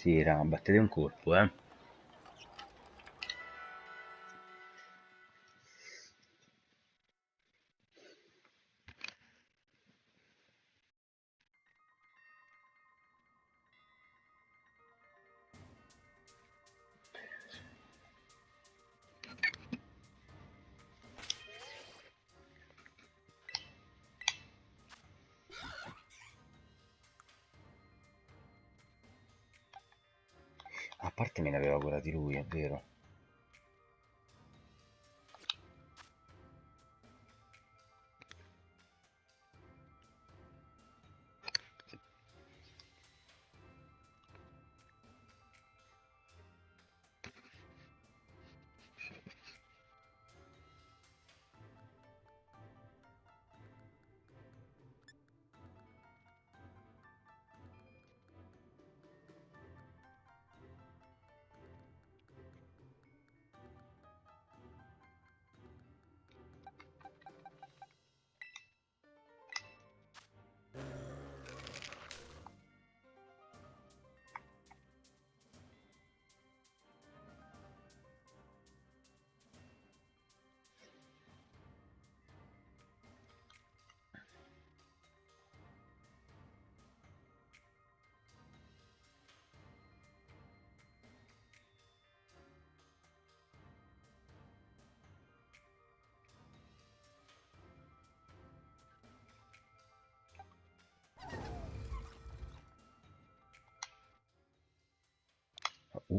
Sì, raga, battete un colpo, eh. Cura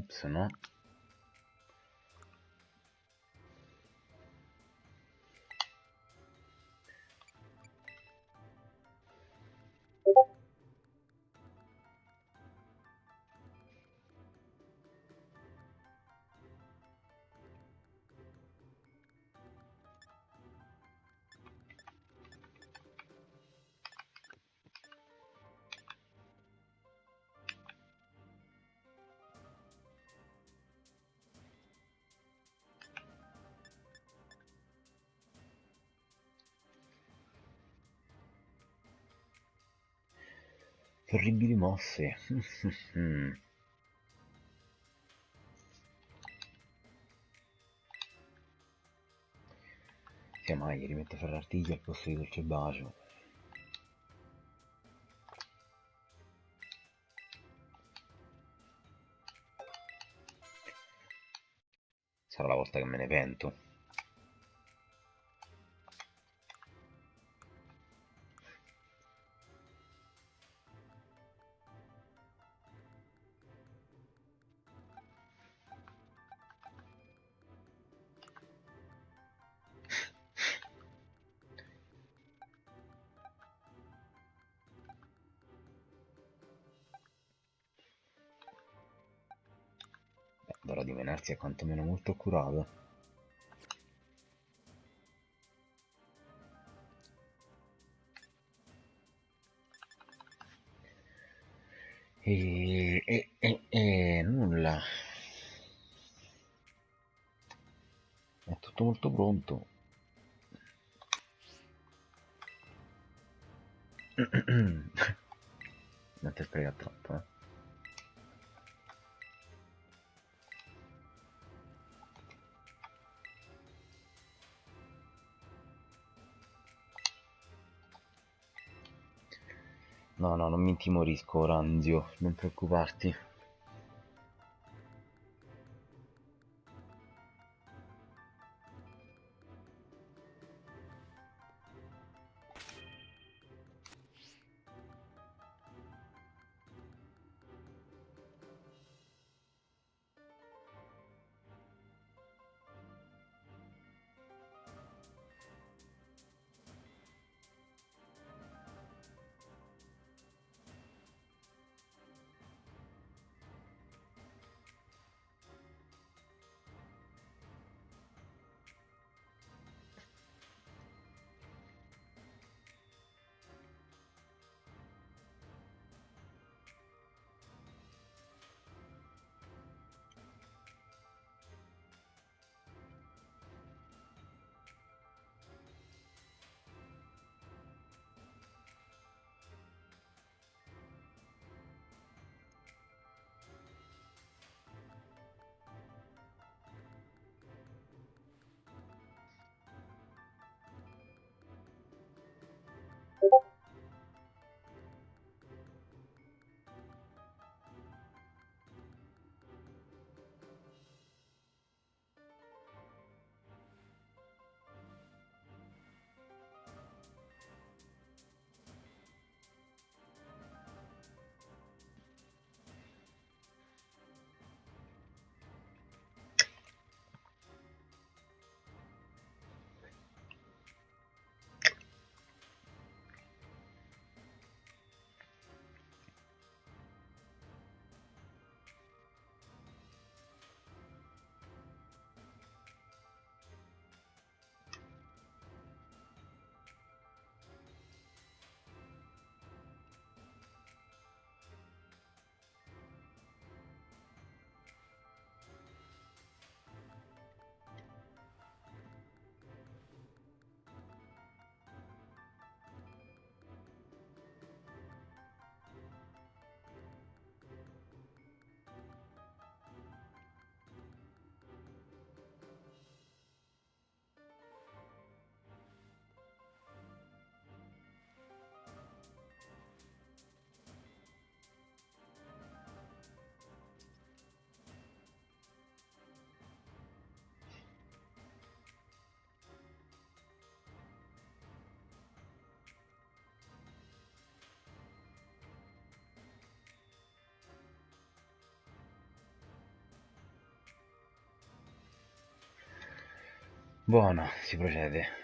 di lui, Terribili mosse. Sia mai rimette a fare l'artiglio al posto di dolce bacio. Sarà la volta che me ne pento. È quantomeno molto curato. E, e, e, e nulla. È tutto molto pronto. non ti sprega troppo, eh. Mi intimorisco, Ranzio, non preoccuparti. Buono, si procede.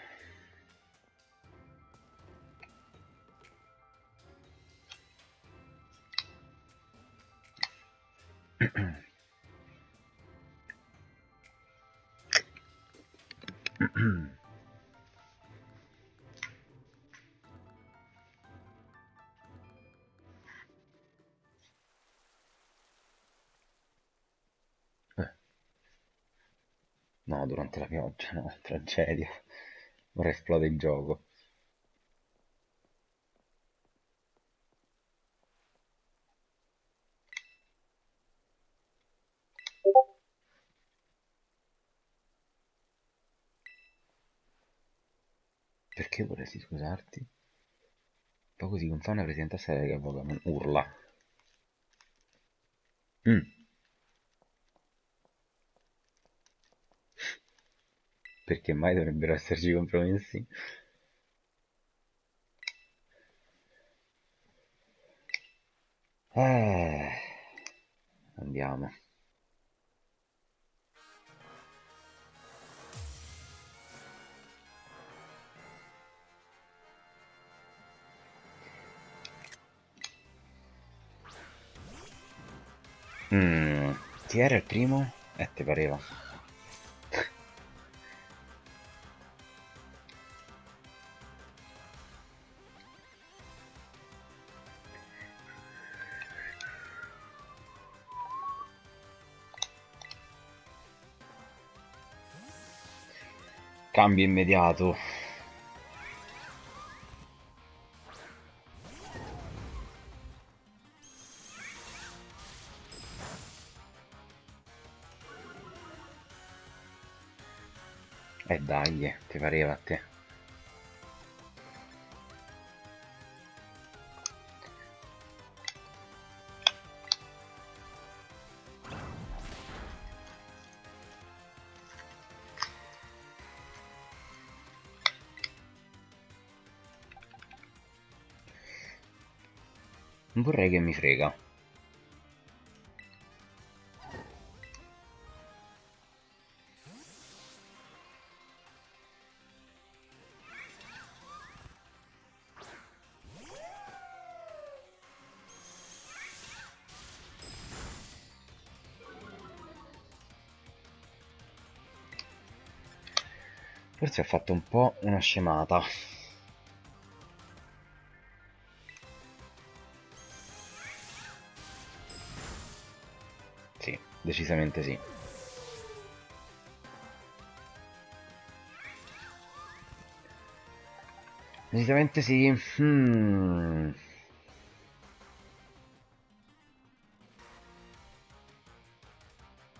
Durante la pioggia, no, tragedia. Ora esplode il gioco. Perché vorresti scusarti? Poco si confà una presenta seria che urla. Mm. Perché mai dovrebbero esserci compromessi? Eh, andiamo. Mm, chi era il primo? Eh, ti pareva. Cambio immediato. Eh dai, eh, ti pareva a te. Vorrei che mi frega. Forse ha fatto un po' una scemata. Decisamente sì. Decisamente sì. Hmm.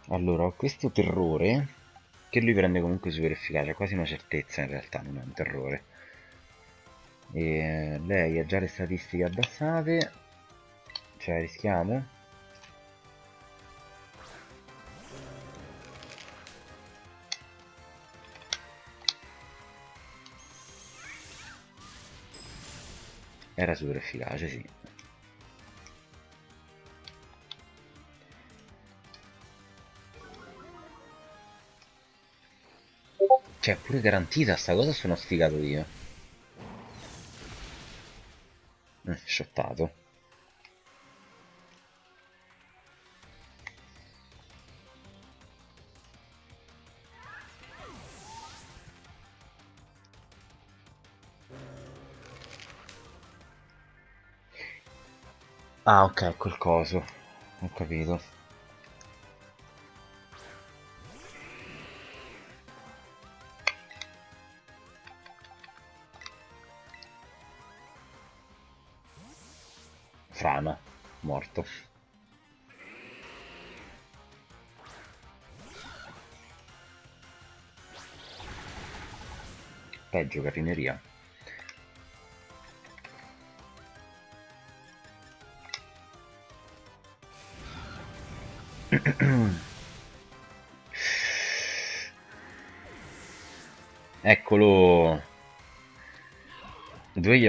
Allora, ho questo terrore che lui prende comunque super efficace, è quasi una certezza in realtà, non è un terrore. E lei ha già le statistiche abbassate, cioè rischiamo. Era super efficace, sì. Cioè, pure garantita sta cosa sono sfigato io. Eh, shottato. Ah, ok, quel coso. Ho capito.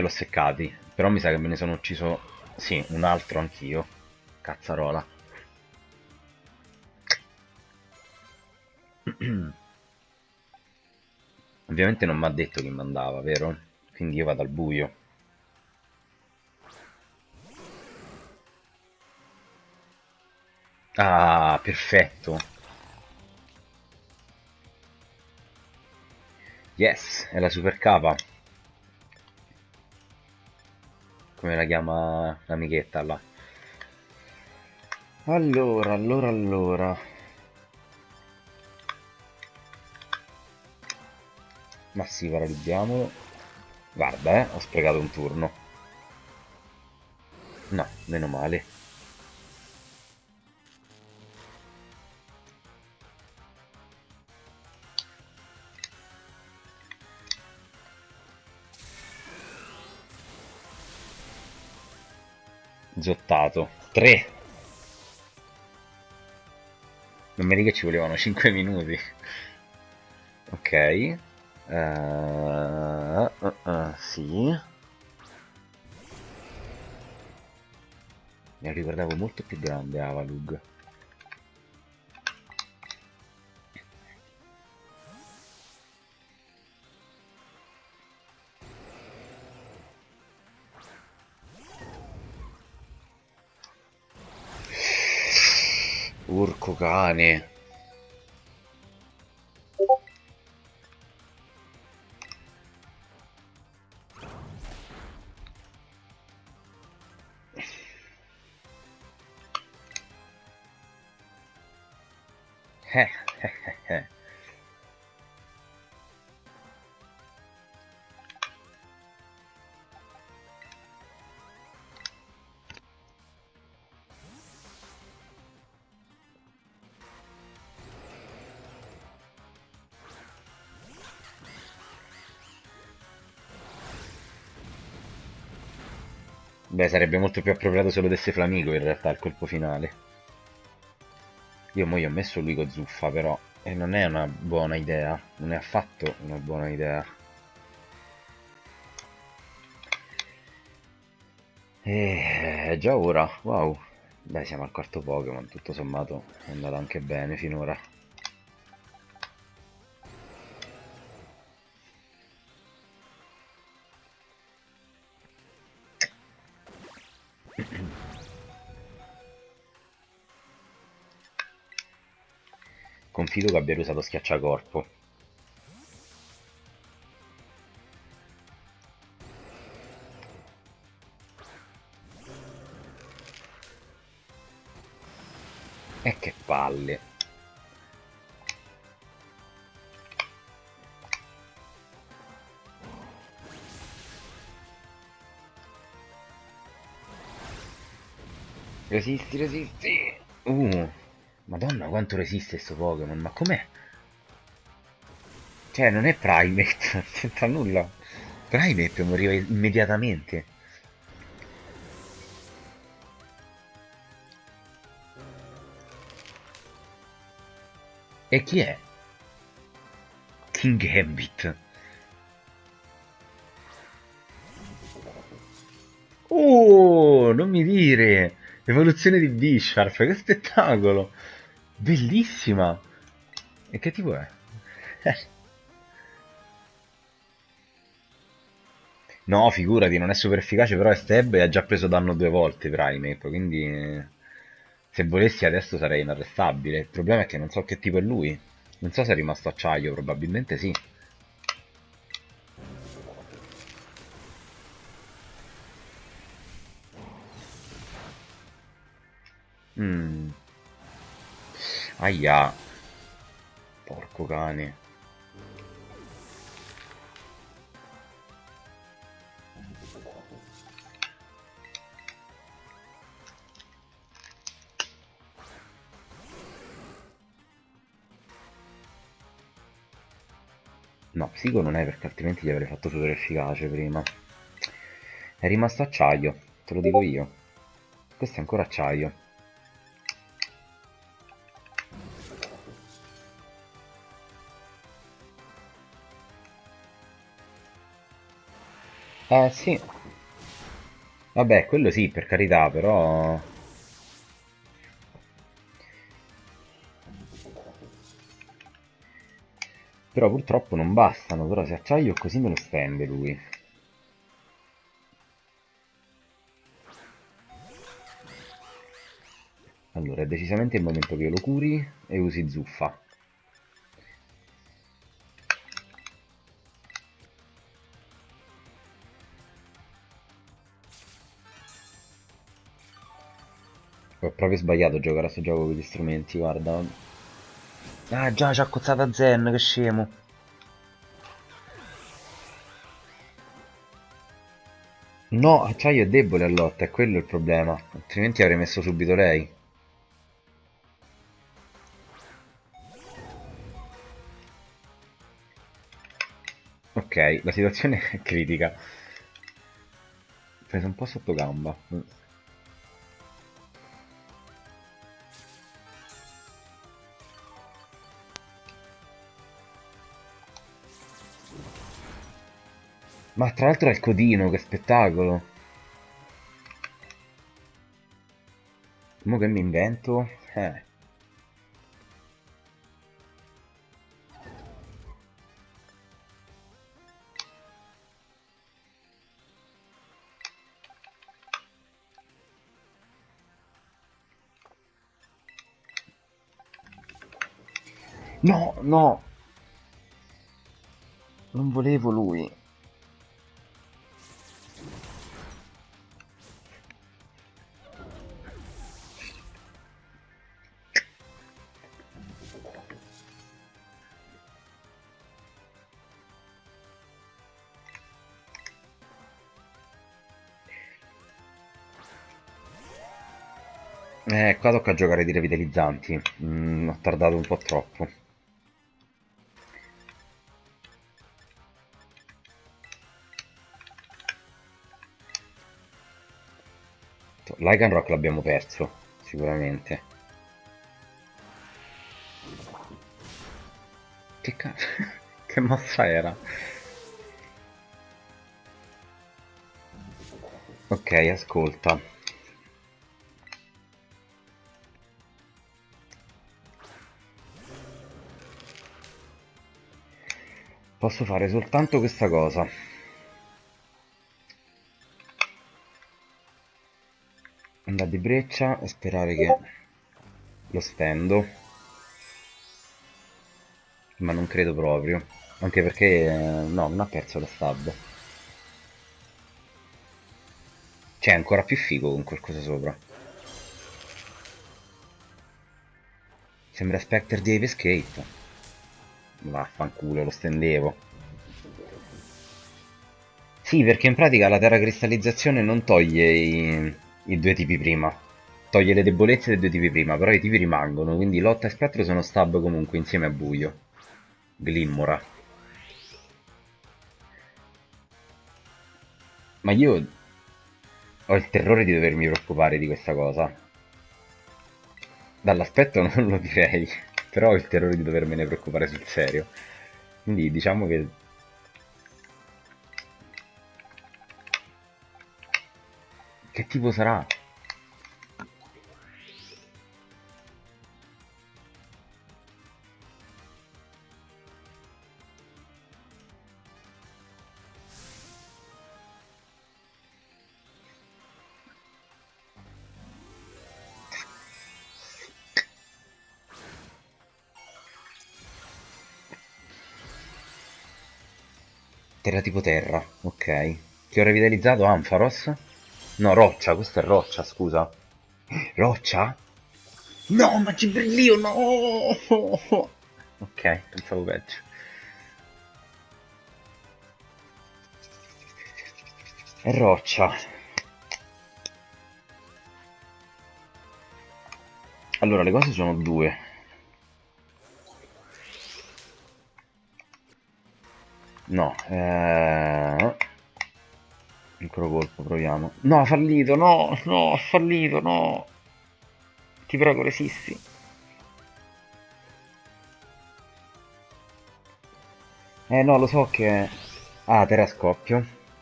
Gliel'ho seccati, però mi sa che me ne sono ucciso... Sì, un altro anch'io. Cazzarola. Ovviamente non mi ha detto chi mandava, vero? Quindi io vado al buio. Ah, perfetto. Yes, è la super capa. Come la chiama l'amichetta là. Allora, allora, allora. Ma sì, paralizziamolo. Guarda, eh, ho sprecato un turno. No, meno male. Zottato. 3. Non mi dica ci volevano 5 minuti. Ok. Uh, uh, uh, sì. Mi ricordavo molto più grande Avalug. Urco cane. Sarebbe molto più appropriato se lo desse Flamigo in realtà il colpo finale. Io mo gli ho messo lui con zuffa però, e non è una buona idea, non è affatto una buona idea. E già ora, wow. Beh, siamo al quarto Pokémon, tutto sommato è andato anche bene finora. Confido che abbia usato schiacciacorpo. E che palle. Resisti, resisti. Uh. Madonna quanto resiste sto Pokémon, ma com'è? Cioè, non è Primate, non c'entra nulla. Primate moriva immediatamente. E chi è? King Gambit. Oh, non mi dire! Evoluzione di Bisharp, che spettacolo! Bellissima! E che tipo è? no, figurati, non è super efficace, però è stab e ha già preso danno due volte Primate, quindi se volessi adesso sarei inarrestabile. Il problema è che non so che tipo è lui. Non so se è rimasto acciaio, probabilmente sì. Mm. Aia. Porco cane. No, psico non è perché altrimenti gli avrei fatto super efficace prima. È rimasto acciaio, te lo dico io. Questo è ancora acciaio. Eh sì. Vabbè, quello sì, per carità, però... Però purtroppo non bastano, però se acciaio così me lo stende lui. Allora, è decisamente il momento che io lo curi e usi zuffa. Proprio sbagliato a giocare a questo gioco con gli strumenti, guarda. Ah già, c'ha cozzata Zen, che scemo. No, acciaio è debole a lotta, è quello il problema. Altrimenti avrei messo subito lei. Ok, la situazione è critica. Ho preso un po' sotto gamba. Ma tra l'altro è il codino, che spettacolo! Mo che mi invento? Eh. No, no! Non volevo lui. Eh, qua tocca giocare di revitalizzanti. Mm, ho tardato un po' troppo. Lycan Rock l'abbiamo perso, sicuramente. Che cazzo? che mossa era? Ok, ascolta. Posso fare soltanto questa cosa. Andare di breccia e sperare che lo stendo. Ma non credo proprio. Anche perché... No, non ha perso la stab. C'è ancora più figo con qualcosa sopra. Sembra Spectre di Ave Escape. Vaffanculo, lo stendevo. Sì, perché in pratica la terracristallizzazione non toglie i, i due tipi prima. Toglie le debolezze dei due tipi prima, però i tipi rimangono, quindi lotta e spettro sono stab comunque insieme a buio. Glimmora. Ma io ho il terrore di dovermi preoccupare di questa cosa. Dall'aspetto non lo direi però ho il terrore di dovermene preoccupare sul serio. Quindi diciamo che... Che tipo sarà? Terra tipo terra, ok. Che ho revitalizzato Ampharos? No, roccia, questa è roccia, scusa. Roccia? No, ma Gibrillio, no! Ok, pensavo peggio. È roccia. Allora, le cose sono due. No, eh... Ancora colpo, proviamo. No, fallito, no, no, fallito, no. Ti prego, resisti. Eh no, lo so che... Ah, terra.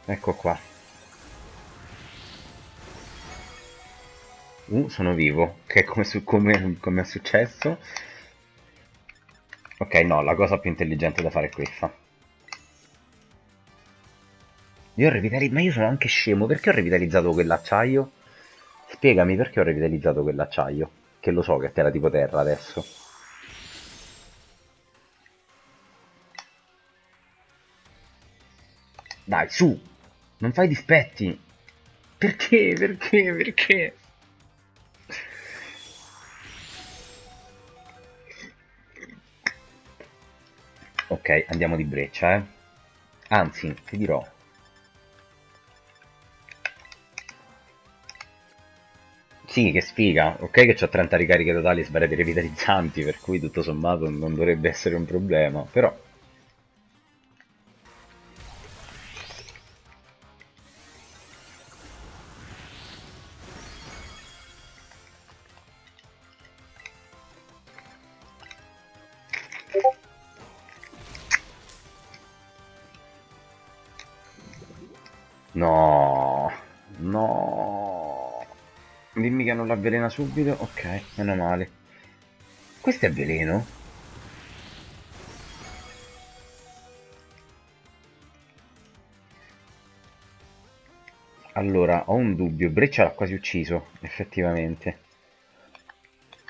Ecco qua. Uh, sono vivo. Che è come, su, come, come è successo. Ok, no, la cosa più intelligente da fare è questa. Io ho revitalizzato... Ma io sono anche scemo, perché ho revitalizzato quell'acciaio? Spiegami perché ho revitalizzato quell'acciaio. Che lo so che era tipo terra adesso. Dai, su! Non fai dispetti! Perché? Perché? Perché? Ok, andiamo di breccia, eh. Anzi, ti dirò. Sì, che sfiga. Ok che ho 30 ricariche totali e svariati revitalizzanti, per cui tutto sommato non dovrebbe essere un problema, però... non l'avvelena subito. Ok, meno male. Questo è veleno? Allora, ho un dubbio. Breccia l'ha quasi ucciso, effettivamente.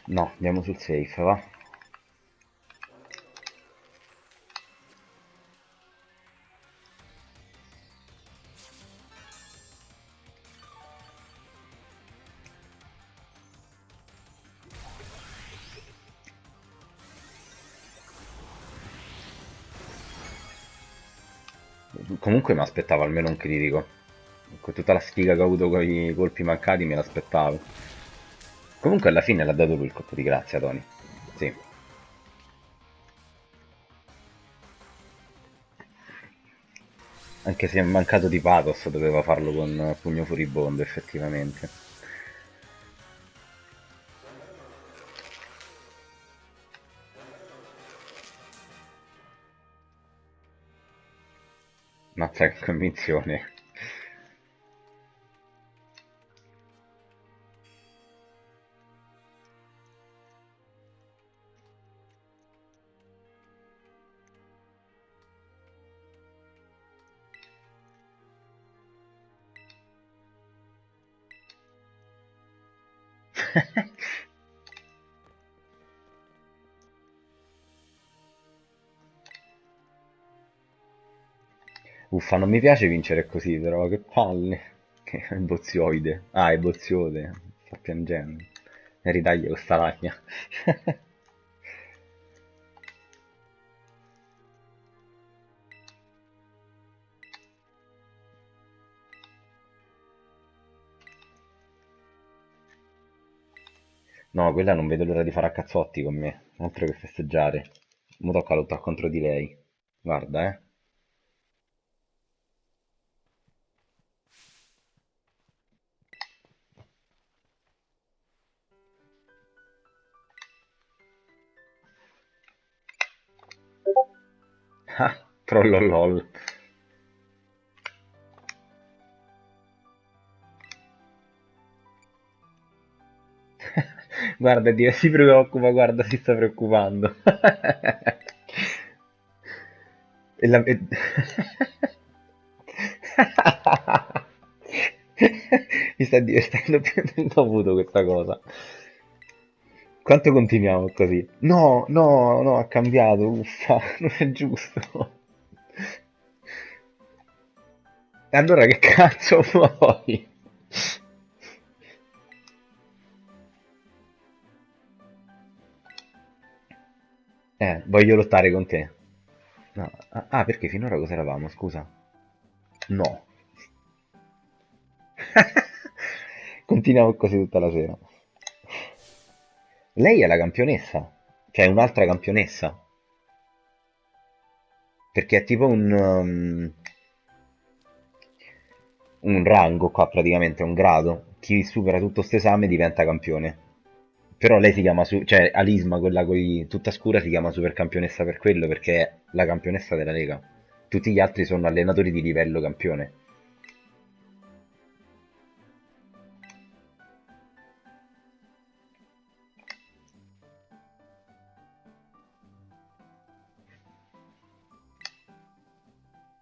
No, andiamo sul safe, va. Comunque mi aspettavo almeno un critico. Con tutta la sfiga che ho avuto con i colpi mancati me l'aspettavo. Comunque alla fine l'ha dato lui il colpo di grazia, Tony. Sì. Anche se è mancato di pathos, doveva farlo con pugno furibondo, effettivamente. Che convinzione. Uffa, non mi piace vincere così, però che palle. Che è bozioide. Ah, è boziode. Sta piangendo. E ritaglia questa lagna. No, quella non vedo l'ora di fare a cazzotti con me. Altro che festeggiare. Mo tocca lottare contro di lei. Guarda, eh. Ah, trollolol. Guarda, Dio, si preoccupa, guarda, si sta preoccupando. E la... Mi sta divertendo più del dovuto questa cosa. Quanto continuiamo così? No, no, no, ha cambiato, uffa, non è giusto. E allora che cazzo vuoi? Eh, voglio lottare con te. No. Ah, ah, perché finora cosa eravamo, scusa? No. Continuiamo così tutta la sera. Lei è la campionessa. Cioè, un'altra campionessa. Perché è tipo un... um, un rango qua praticamente, un grado. Chi supera tutto questo esame diventa campione. Però lei si chiama, cioè Alisma, quella coi tutta scura, si chiama supercampionessa per quello, perché è la campionessa della Lega. Tutti gli altri sono allenatori di livello campione.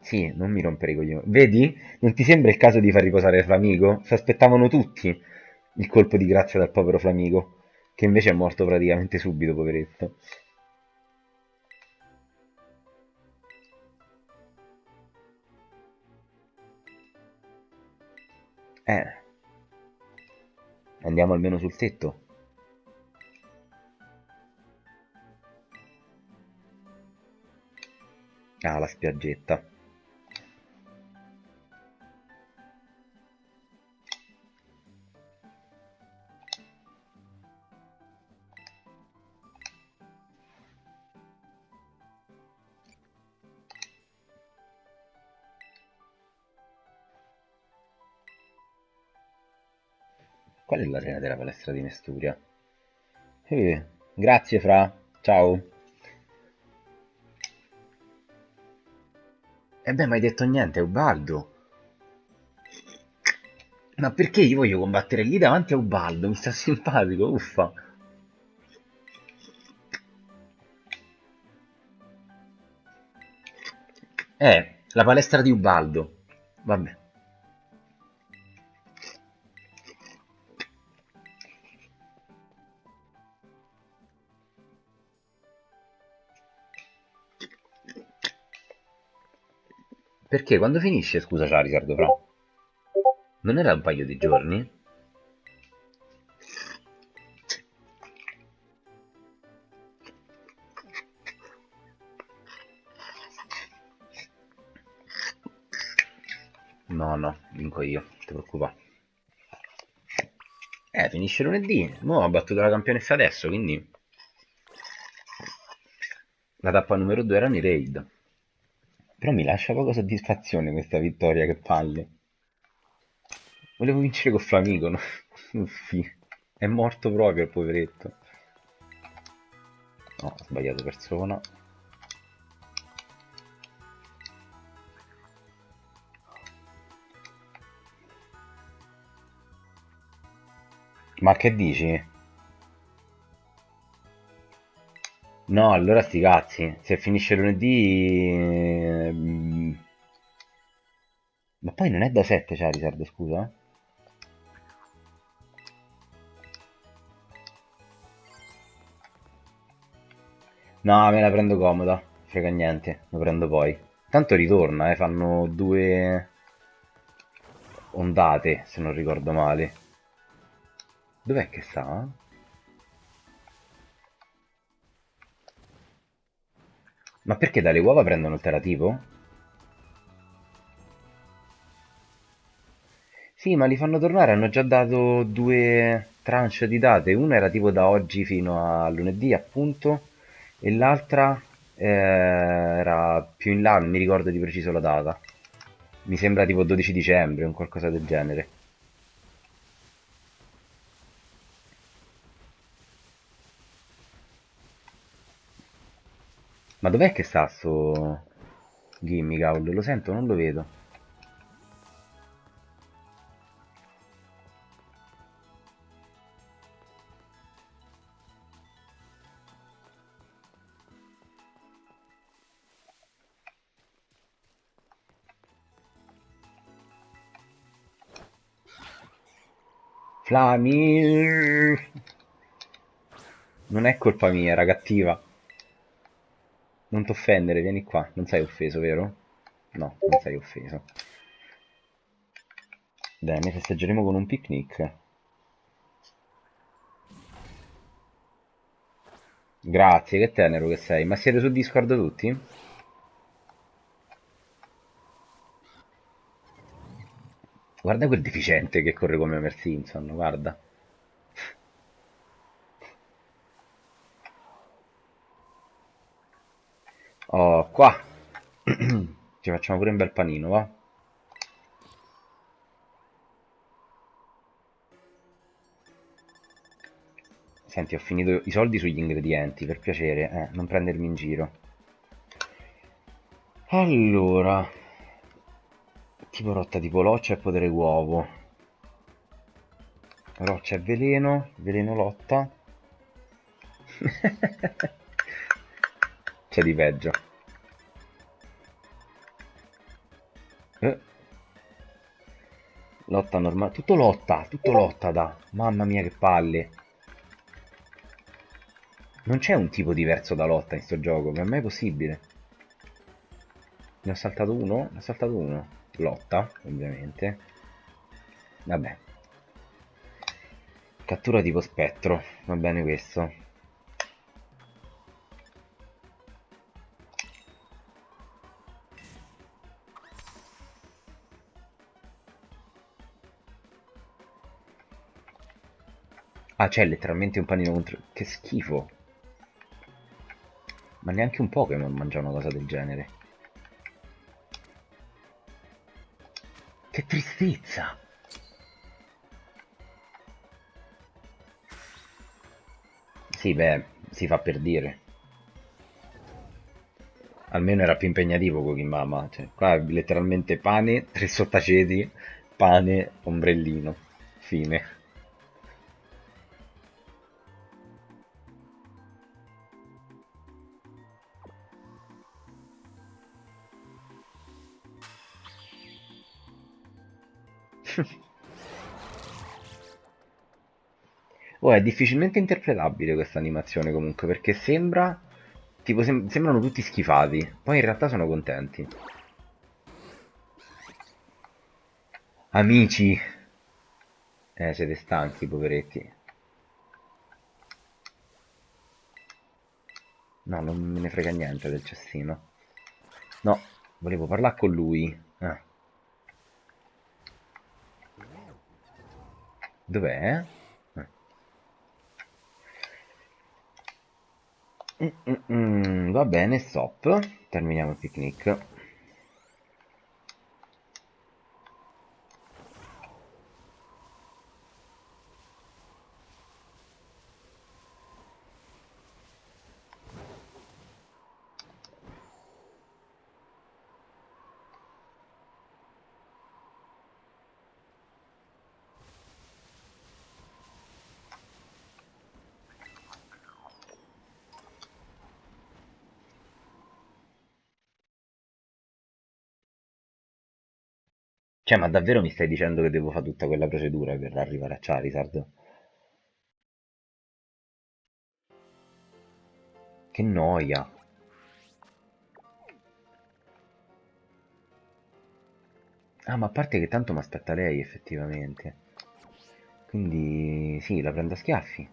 Sì, non mi rompere i coglioni. Vedi? Non ti sembra il caso di far riposare Flamigo? Si aspettavano tutti il colpo di grazia dal povero Flamigo, che invece è morto praticamente subito, poveretto. Eh, andiamo almeno sul tetto. Ah, la spiaggetta. Qual è l'arena della palestra di Nesturia? Eh, grazie Fra, ciao. E beh, mai detto niente, Ubaldo. Ma perché io voglio combattere lì davanti a Ubaldo? Mi sta simpatico, uffa. Eh, la palestra di Ubaldo. Vabbè. Perché quando finisce, scusa Charizard, però? Non era un paio di giorni? No, no, vinco io, ti preoccupare. Eh, finisce lunedì. Mo' ha battuto la campionessa adesso, quindi... La tappa numero 2 erano i raid. Però mi lascia poca soddisfazione questa vittoria, che palle. Volevo vincere con Flamigo, no? Uffi. È morto proprio il poveretto. No, ho sbagliato persona. Ma che dici? No, allora sti cazzi. Se finisce lunedì... Ma poi non è da 7 Charizard, scusa? No, me la prendo comoda. Frega niente, lo prendo poi. Tanto ritorna, eh, fanno due ondate, se non ricordo male. Dov'è che sta? Ma perché dalle uova prendono il teratipo? Sì, ma li fanno tornare, hanno già dato due tranche di date. Una era tipo da oggi fino a lunedì, appunto, e l'altra eh, era più in là, non mi ricordo di preciso la data. Mi sembra tipo 12 dicembre, un qualcosa del genere. Ma dov'è che sta sto Gimmicaul? Lo sento, non lo vedo. Flami! Non è colpa mia, era cattiva. Non t'offendere, vieni qua. Non sei offeso, vero? No, non sei offeso. Bene, festeggeremo con un picnic. Grazie, che tenero che sei. Ma siete su Discord tutti? Guarda quel deficiente che corre come Homer Simpson, guarda. Oh, qua. Ci facciamo pure un bel panino, va? Senti, ho finito i soldi sugli ingredienti, per piacere, eh, non prendermi in giro. Allora, tipo rotta tipo loccia e potere uovo. Roccia e veleno, veleno lotta. C'è di peggio. Eh. Lotta normale. Tutto lotta, tutto lotta da. Mamma mia che palle. Non c'è un tipo diverso da lotta in sto gioco, ma è mai possibile? Ne ho saltato uno? Ne ho saltato uno. Lotta, ovviamente. Vabbè. Cattura tipo spettro, va bene questo. Ah, c'è letteralmente un panino contro... Che schifo. Ma neanche un Pokémon mangia una cosa del genere. Che tristezza! Sì, beh, si fa per dire. Almeno era più impegnativo Kogimama. Cioè, qua è letteralmente pane, tre sottaceti, pane, ombrellino. Fine. Oh, è difficilmente interpretabile questa animazione comunque, perché sembra... Tipo, sem sembrano tutti schifati, poi in realtà sono contenti. Amici! Eh, siete stanchi, poveretti. No, non me ne frega niente del cestino. No, volevo parlare con lui. Ah. Dov'è? Mm, mm, mm, va bene, stop. Terminiamo il picnic. Cioè, ma davvero mi stai dicendo che devo fare tutta quella procedura per arrivare a Charizard? Che noia. Ah, ma a parte che tanto mi aspetta lei, effettivamente. Quindi, sì, la prendo a schiaffi.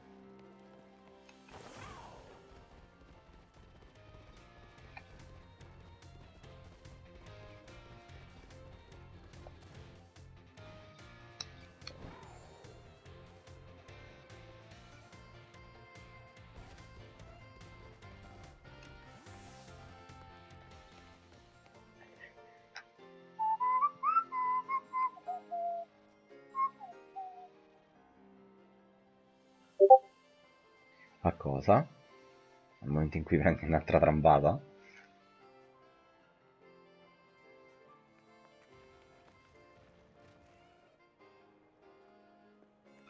A cosa? Nel momento in cui prendi un'altra trambata?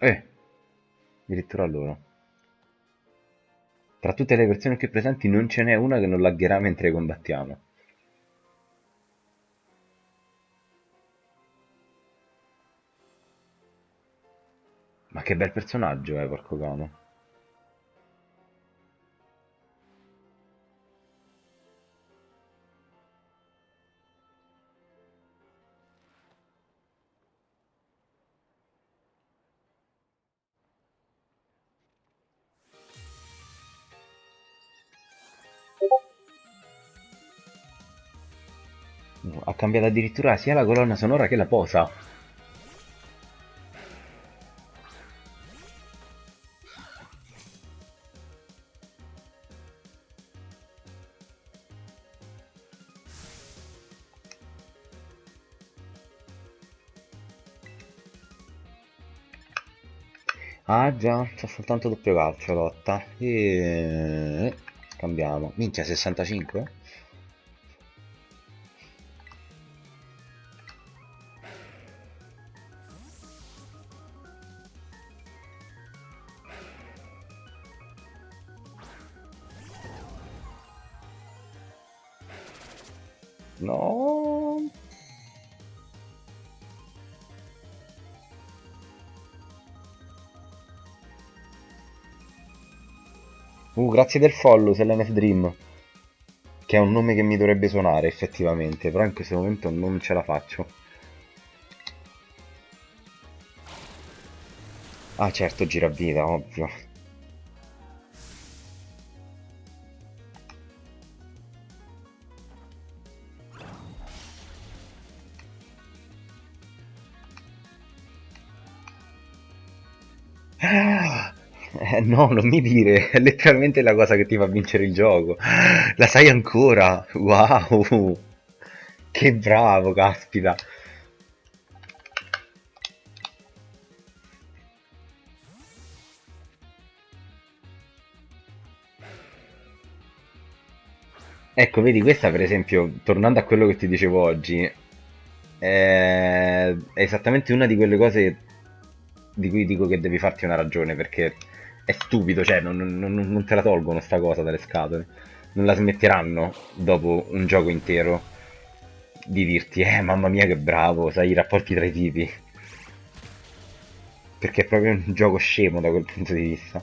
Eh, addirittura loro. Tra tutte le persone qui presenti non ce n'è una che non lagherà mentre combattiamo. Ma che bel personaggio, eh, porco cane. Cambiato addirittura sia la colonna sonora che la posa. Ah già, c'è soltanto doppio calcio lotta. E... Cambiamo. Minchia 65? Grazie del follow, Selene Dream. Che è un nome che mi dovrebbe suonare effettivamente, però in questo momento non ce la faccio. Ah certo, giravita, ovvio. no, non mi dire, è letteralmente la cosa che ti fa vincere il gioco. La sai ancora? Wow! Che bravo, caspita! Ecco, vedi, questa per esempio, tornando a quello che ti dicevo oggi, è, esattamente una di quelle cose di cui dico che devi farti una ragione, perché è stupido, cioè non, non- non te la tolgono sta cosa dalle scatole. Non la smetteranno dopo un gioco intero di dirti, eh, mamma mia che bravo, sai i rapporti tra i tipi. Perché è proprio un gioco scemo da quel punto di vista.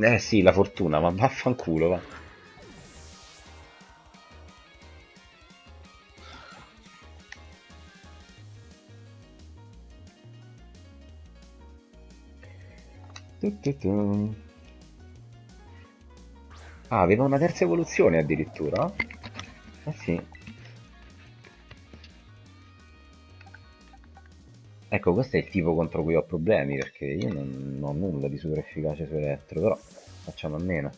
Eh sì, la fortuna, ma vaffanculo, va. Ah, aveva una terza evoluzione addirittura? Eh sì. Ecco, questo è il tipo contro cui ho problemi, perché io non, non ho nulla di super efficace su elettro, però facciamo a meno.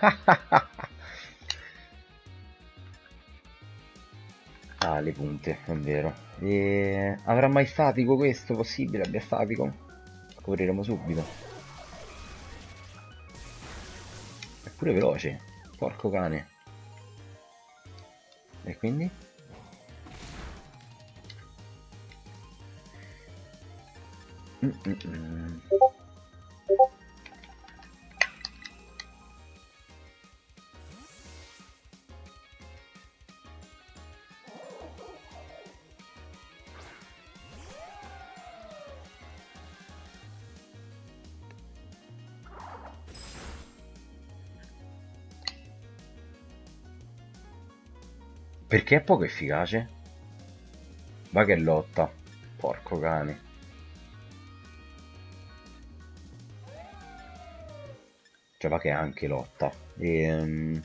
Ah, le punte, è vero. E... Avrà mai statico questo? Possibile abbia statico? Scopriremo subito. È pure veloce. Porco cane. E quindi? Mm, mm, mm. Perché è poco efficace? Va che lotta. Porco cane. Cioè va che anche lotta. E...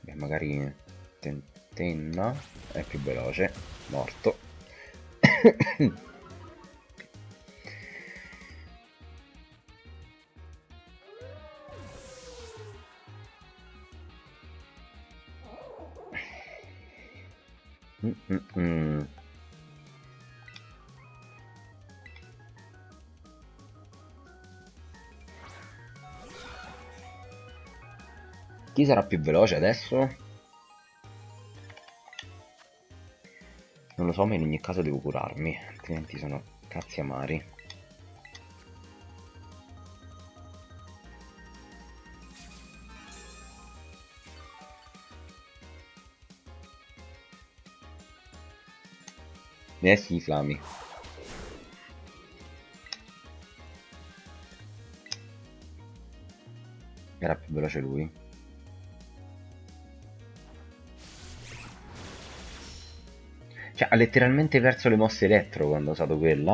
Beh, magari tentenna è più veloce. Morto. Mm, mm, mm. Chi sarà più veloce adesso? Non lo so, ma in ogni caso devo curarmi, altrimenti sono cazzi amari. Eh sì, Flami. Era più veloce lui. Cioè, ha letteralmente perso le mosse elettro quando ha usato quella.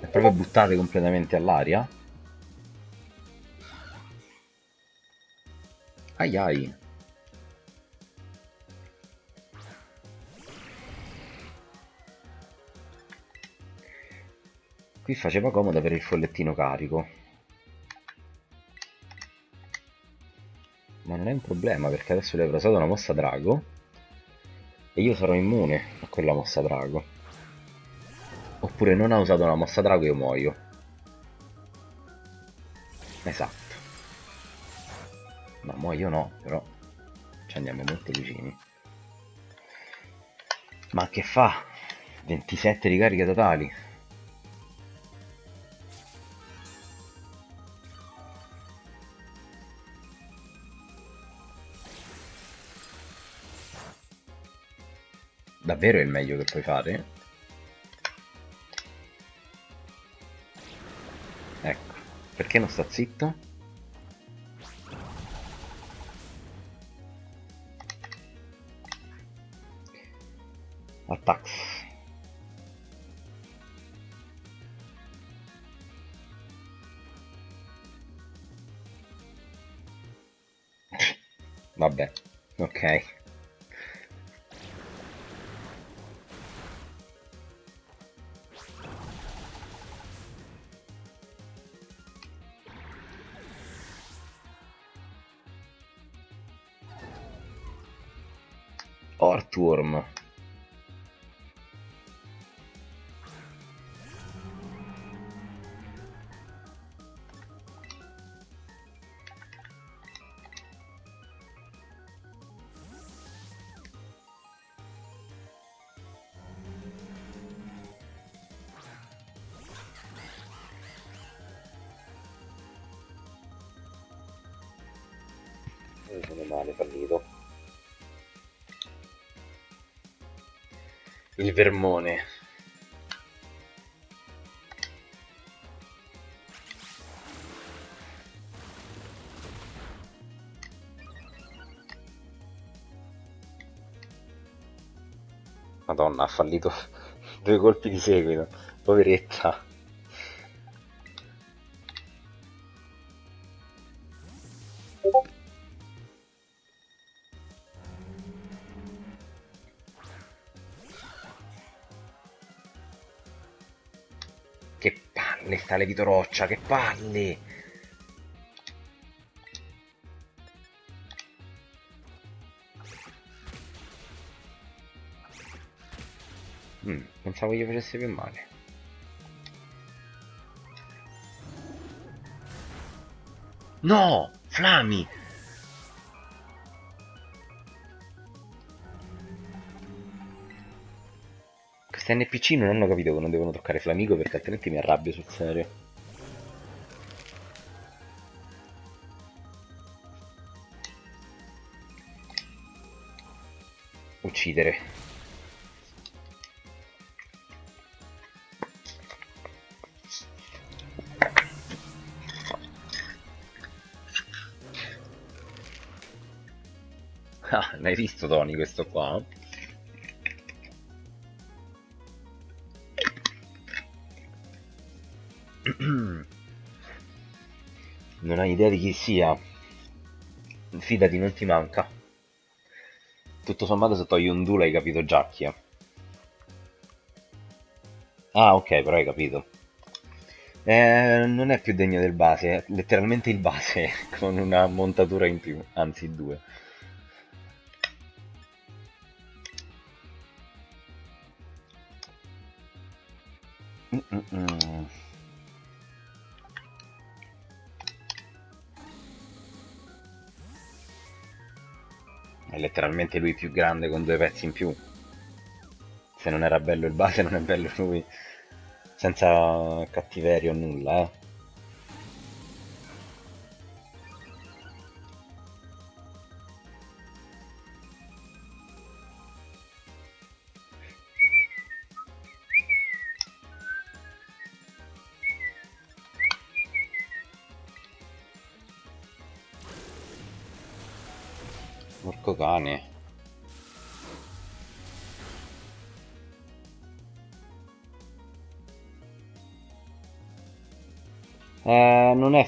Ha proprio buttate completamente all'aria. Ai ai. Qui faceva comodo avere il follettino carico. Ma non è un problema perché adesso lei avrà usato una mossa drago e io sarò immune a quella mossa drago. Oppure non ha usato una mossa drago e io muoio. Esatto. No, muoio no, però ci andiamo molto vicini. Ma che fa? 27 ricariche totali. Davvero è il meglio che puoi fare? Ecco, perché non sta zitto? Attacks. Ortworm il vermone Madonna, ha fallito due colpi di seguito, poveretta. Sta Levito Roccia, che palle! Mm, pensavo gli facesse più male. No! Flami! Questi NPC non hanno capito che non devono toccare Flamigo perché altrimenti mi arrabbio sul serio. Uccidere. Ah, l'hai visto Tony questo qua? Idea di chi sia. Fidati, non ti manca. Tutto sommato se togli un duo hai capito già chi è. Ah, ok, però hai capito. Eh, non è più degno del base, è letteralmente il base, con una montatura in più, anzi due. Mm -mm -mm. È letteralmente lui più grande con due pezzi in più. Se non era bello il base non è bello lui. Senza cattiveria o nulla, eh.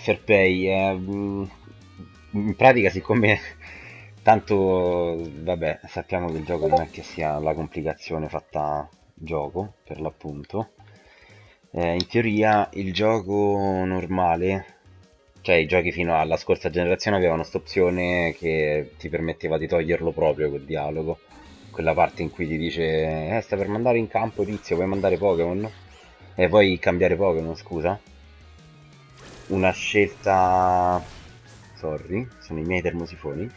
Fair play, è... Mm, in pratica siccome tanto, vabbè, sappiamo che il gioco non è che sia la complicazione fatta gioco, per l'appunto. Eh, in teoria il gioco normale cioè i giochi fino alla scorsa generazione avevano questa opzione che ti permetteva di toglierlo proprio quel dialogo. Quella parte in cui ti dice, eh, sta per mandare in campo tizio, vuoi mandare Pokémon? E vuoi cambiare Pokémon, scusa? Una scelta... Sorry, sono i miei termosifoni.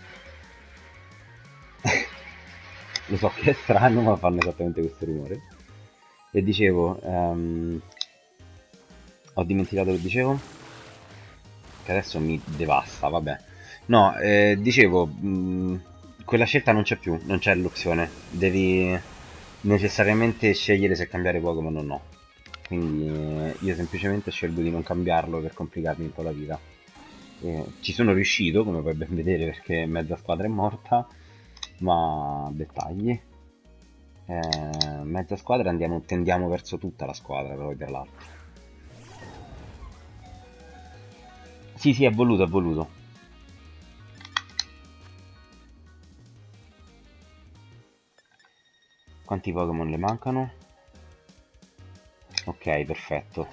Lo so che è strano, ma fanno esattamente questo rumore. E dicevo... Um... Ho dimenticato che dicevo? che adesso mi devasta, vabbè. No, eh, dicevo, mh, quella scelta non c'è più, non c'è l'opzione. Devi, necessariamente scegliere se cambiare Pokémon o no. Quindi eh, io semplicemente scelgo di non cambiarlo per complicarmi un po' la vita. Eh, ci sono riuscito, come puoi ben vedere, perché mezza squadra è morta, ma dettagli. Eh, mezza squadra andiamo, tendiamo verso tutta la squadra, poi tra l'altro. Sì, sì, è voluto, è voluto. Quanti Pokémon le mancano? Ok, perfetto.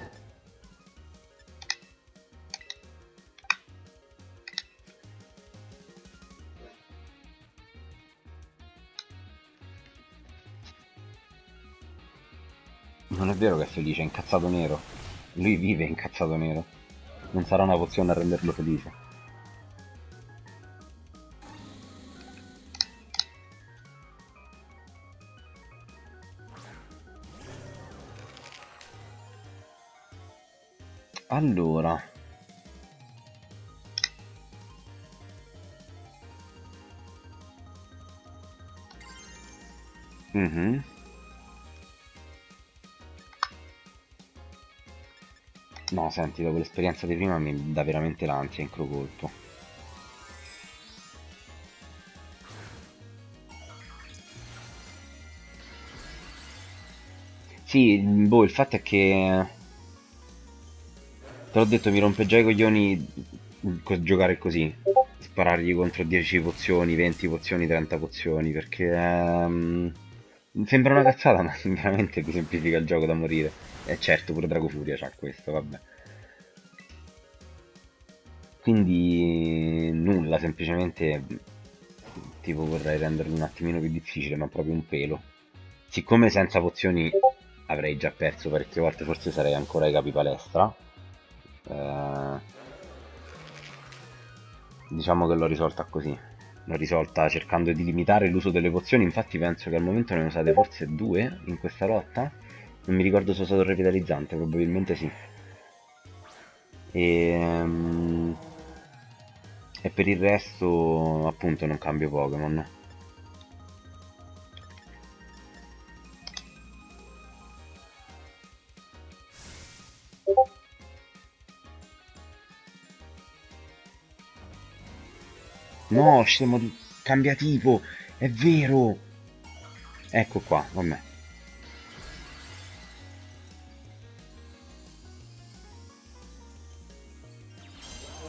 Non è vero che è felice, è incazzato nero. Lui vive incazzato nero. Non sarà una pozione a renderlo felice. Allora. Mhm. No, senti, dopo l'esperienza di prima mi dà veramente l'ansia in colpo. Sì, boh, il fatto è che... Te l'ho detto, mi rompe già i coglioni giocare così. Sparargli contro 10 pozioni, 20 pozioni, 30 pozioni, perché... Ehm, sembra una cazzata, ma veramente mi semplifica il gioco da morire. E certo, pure Drago Furia c'ha questo, vabbè. Quindi nulla, semplicemente tipo vorrei renderlo un attimino più difficile, ma proprio un pelo. Siccome senza pozioni avrei già perso parecchie volte, forse sarei ancora ai capi palestra. Eh, diciamo che l'ho risolta così. L'ho risolta cercando di limitare l'uso delle pozioni, infatti penso che al momento ne usate forse due in questa lotta. Non mi ricordo se ho usato il revitalizzante, probabilmente sì. E, um, e per il resto appunto non cambio Pokémon. No, scemo di... cambia tipo, è vero! Ecco qua, vabbè.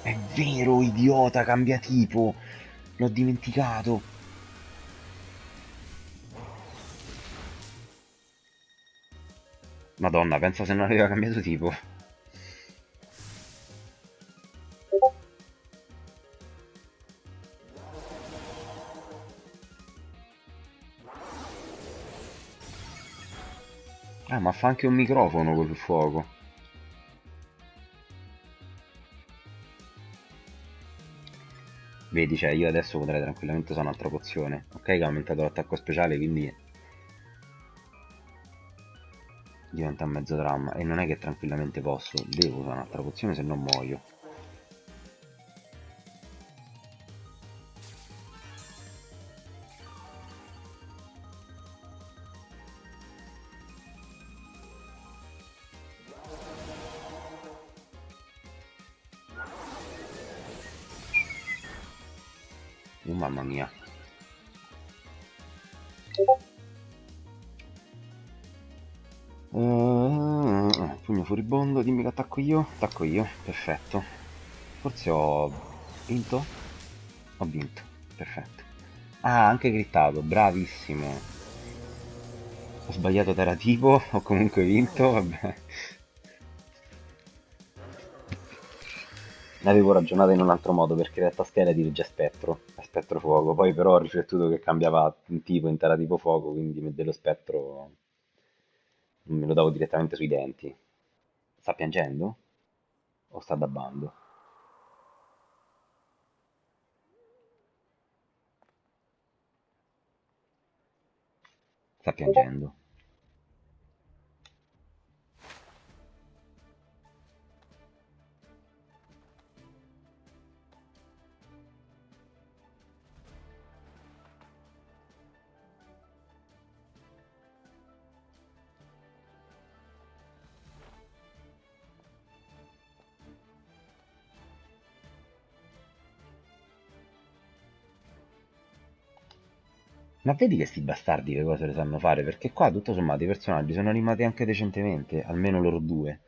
È vero, idiota, cambia tipo! L'ho dimenticato! Madonna, pensa se non aveva cambiato tipo. Ma fa anche un microfono col fuoco. Vedi, cioè, io adesso potrei tranquillamente usare un'altra pozione. Ok che ha aumentato l'attacco speciale, quindi... Diventa mezzo dramma. E non è che tranquillamente posso. Devo usare un'altra pozione, se no muoio. Io. Attacco io, perfetto. Forse ho vinto? Ho vinto, perfetto. Ah, anche grittato, bravissimo. Ho sbagliato terra tipo, ho comunque vinto, vabbè. Ne avevo ragionato in un altro modo perché in realtà scheda dirige spettro, a spettro fuoco, poi però ho riflettuto che cambiava un tipo in terra tipo fuoco, quindi dello spettro me lo davo direttamente sui denti. Sta piangendo? O sta dabbando? Sta piangendo. Ma vedi che sti bastardi che cose le sanno fare? Perché qua, tutto sommato, i personaggi sono animati anche decentemente, almeno loro due.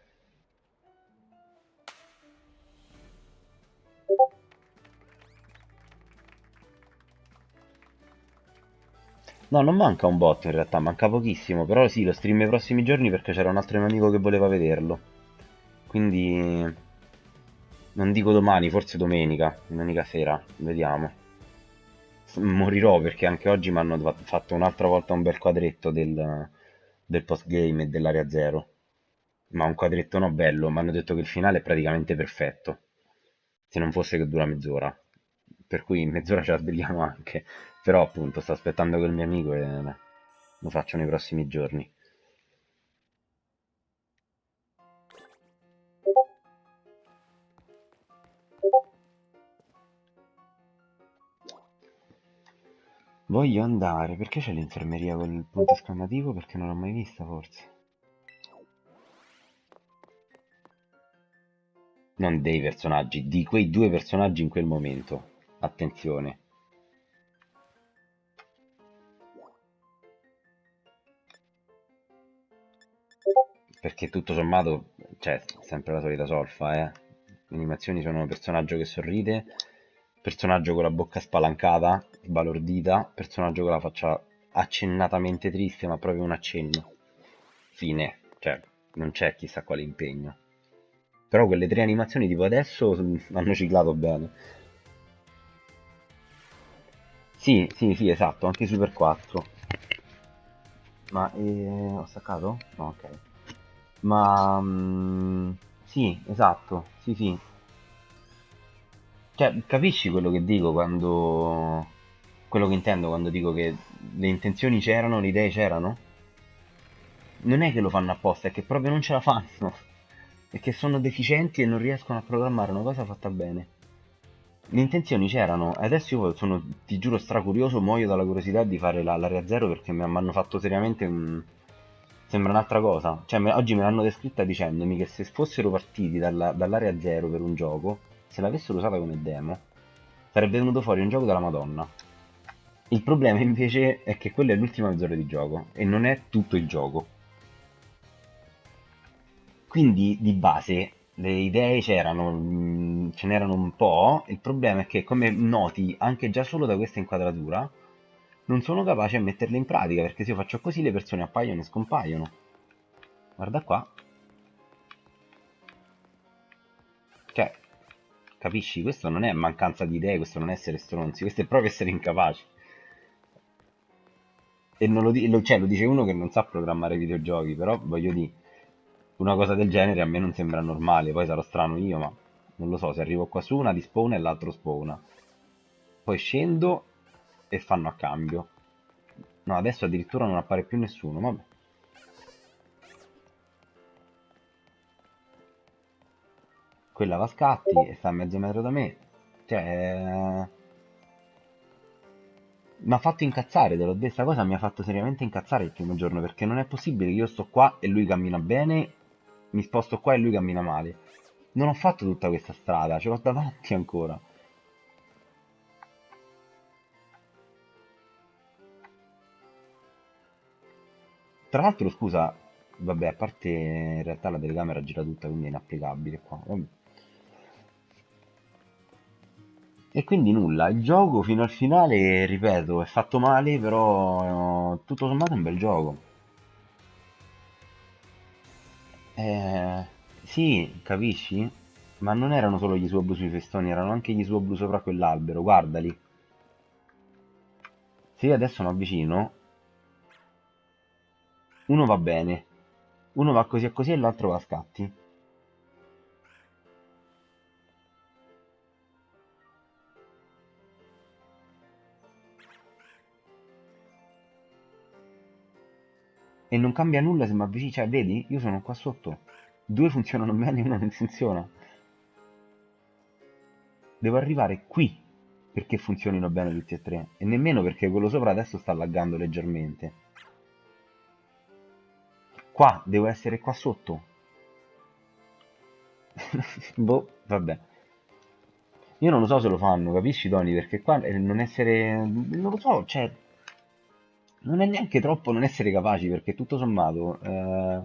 No, non manca un botto in realtà, manca pochissimo, però sì, lo stream i prossimi giorni perché c'era un altro mio amico che voleva vederlo. Quindi non dico domani, forse domenica, domenica sera, vediamo. Morirò perché anche oggi mi hanno fa- fatto un'altra volta un bel quadretto del, del postgame e dell'area zero. Ma un quadretto no bello, mi hanno detto che il finale è praticamente perfetto, se non fosse che dura mezz'ora. Per cui in mezz'ora ce la svegliamo anche. Però appunto sto aspettando quel mio amico e lo faccio nei prossimi giorni. Voglio andare, perché c'è l'infermeria con il punto esclamativo? Perché non l'ho mai vista forse. Non dei personaggi, di quei due personaggi in quel momento. Attenzione. Perché tutto sommato, cioè, sempre la solita solfa, eh. Le animazioni sono personaggio che sorride, personaggio con la bocca spalancata, sbalordita, personaggio con la faccia accennatamente triste, ma proprio un accenno. Fine. Cioè, non c'è chissà quale impegno. Però quelle tre animazioni tipo adesso hanno ciclato bene. Sì, sì, sì, esatto, anche Super 4. Ma eh, ho staccato? No, ok. Ma mm, sì, esatto, sì, sì. Cioè, capisci quello che dico quando... quello che intendo quando dico che le intenzioni c'erano, le idee c'erano? Non è che lo fanno apposta, è che proprio non ce la fanno. È che sono deficienti e non riescono a programmare una cosa fatta bene. Le intenzioni c'erano, e adesso io sono, ti giuro, stracurioso, muoio dalla curiosità di fare la- l'area zero perché mi hanno fatto seriamente un... Sembra un'altra cosa. Cioè, me- oggi me l'hanno descritta dicendomi che se fossero partiti dalla- dall'area zero per un gioco, se l'avessero usata come demo, sarebbe venuto fuori un gioco della Madonna. Il problema invece è che quella è l'ultima mezz'ora di gioco e non è tutto il gioco. Quindi di base le idee c'erano, mm, ce n'erano un po', il problema è che come noti anche già solo da questa inquadratura, non sono capace a metterle in pratica, perché se io faccio così le persone appaiono e scompaiono. Guarda qua, cioè, capisci? Questo non è mancanza di idee, questo non è essere stronzi, questo è proprio essere incapaci. E non lo, lo- cioè, lo dice uno che non sa programmare videogiochi, però voglio dire, una cosa del genere a me non sembra normale, poi sarò strano io, ma non lo so, se arrivo qua su una di spawna e l'altro spawna. Poi scendo e fanno a cambio. No, adesso addirittura non appare più nessuno, vabbè. Quella va a scatti e sta a mezzo metro da me. Cioè, mi ha fatto incazzare, te l'ho cosa mi ha fatto seriamente incazzare il primo giorno, perché non è possibile che io sto qua e lui cammina bene, mi sposto qua e lui cammina male. Non ho fatto tutta questa strada, ce l'ho davanti ancora. Tra l'altro, scusa, vabbè, a parte in realtà la telecamera gira tutta, quindi è inapplicabile qua. vabbè. E quindi nulla, il gioco fino al finale, ripeto, è fatto male, però eh, tutto sommato è un bel gioco. Eh, sì, capisci? Ma non erano solo gli suoi sui festoni, erano anche gli suoi blu sopra quell'albero, guardali. Se io adesso mi avvicino, uno va bene, uno va così e così e l'altro va a scatti. E non cambia nulla se mi avvicino, cioè, vedi? Io sono qua sotto. Due funzionano bene e uno non funziona. Devo arrivare qui perché funzionino bene tutti e tre. E nemmeno perché quello sopra adesso sta laggando leggermente. Qua, devo essere qua sotto. Boh, vabbè. Io non lo so se lo fanno, capisci Tony? Perché qua eh, non essere... Non lo so, cioè... non è neanche troppo non essere capaci, perché tutto sommato, eh,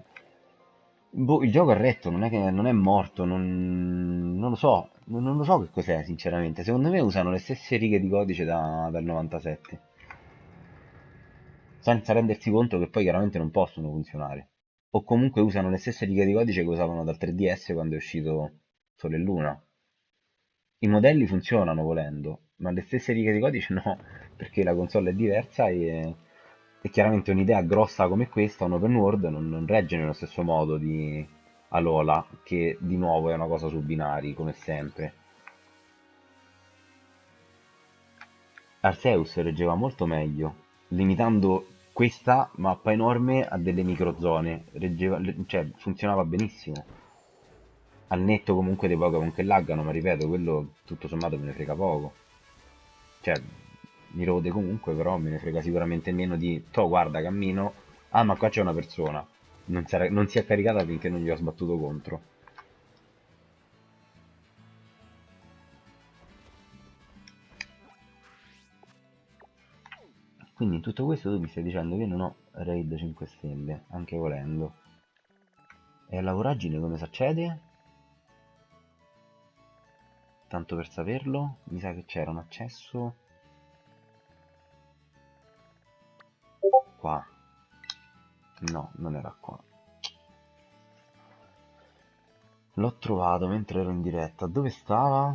boh, il gioco è retto, non è che non è morto, non, non lo so, non, non lo so che cos'è, sinceramente. Secondo me usano le stesse righe di codice da- dal 97, senza rendersi conto che poi chiaramente non possono funzionare. O comunque usano le stesse righe di codice che usavano dal 3DS quando è uscito Sole e Luna. I modelli funzionano volendo, ma le stesse righe di codice no, perché la console è diversa e, e chiaramente un'idea grossa come questa, un open world, non, non regge nello stesso modo di Alola, che di nuovo è una cosa su binari, come sempre. Arceus reggeva molto meglio, limitando questa mappa enorme a delle microzone, reggeva, cioè funzionava benissimo. Al netto comunque dei Pokémon che laggano, ma ripeto, quello tutto sommato me ne frega poco. Cioè, mi rode comunque, però me ne frega sicuramente meno di... To, guarda, cammino... Ah, ma qua c'è una persona. Non è, non si è caricata finché non gli ho sbattuto contro. Quindi in tutto questo tu mi stai dicendo che non ho raid 5 stelle, anche volendo. E alla voragine come si accede? Tanto per saperlo, mi sa che c'era un accesso qua. No, non era qua. L'ho trovato mentre ero in diretta. Dove stava?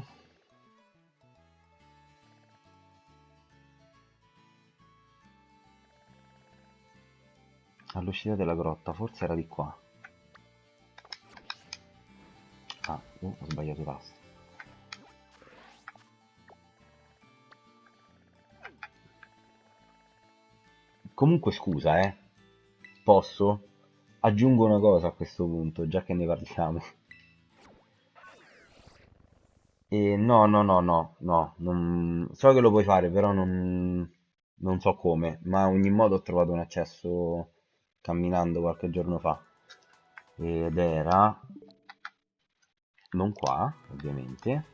All'uscita della grotta, forse era di qua. Ah, uh, ho sbagliato tasto. Comunque scusa, eh. Posso? Aggiungo una cosa a questo punto, già che ne parliamo. E no, no, no, no, no, non- so che lo puoi fare, però non, non so come, ma ogni modo ho trovato un accesso camminando qualche giorno fa. Ed era, non qua, ovviamente,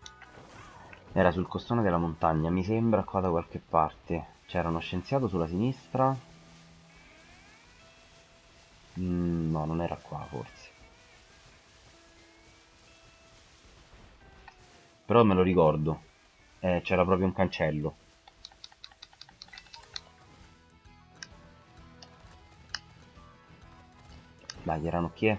era sul costone della montagna, mi sembra qua da qualche parte. C'era uno scienziato sulla sinistra. Mm, no, non era qua, forse. Però me lo ricordo. Eh, c'era proprio un cancello. Dai, erano chi è?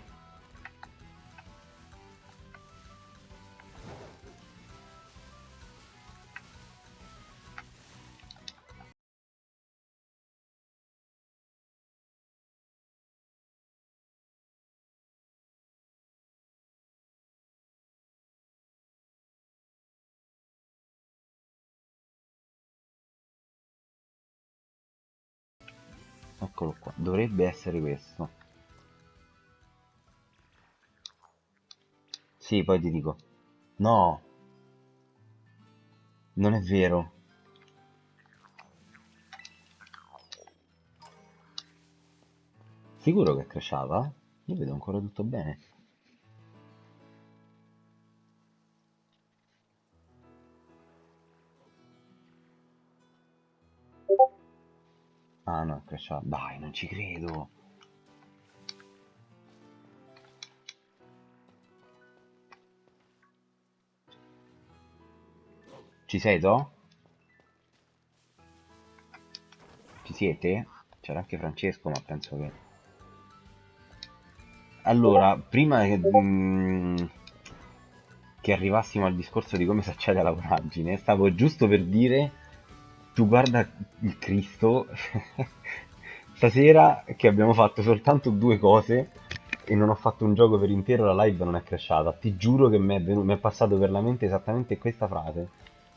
Eccolo qua. Dovrebbe essere questo. Sì, poi ti dico. No, non è vero. Sicuro che è crashata? Io vedo ancora tutto bene. Ah no, è crashata. Dai, non ci credo. Ci sei, To? Ci siete? C'era anche Francesco, ma penso che... Allora, prima che, mm, che arrivassimo al discorso di come si accede alla voragine, stavo giusto per dire, tu guarda il Cristo, stasera che abbiamo fatto soltanto due cose e non ho fatto un gioco per intero, la live non è crashata. Ti giuro che mi è, è passato per la mente esattamente questa frase.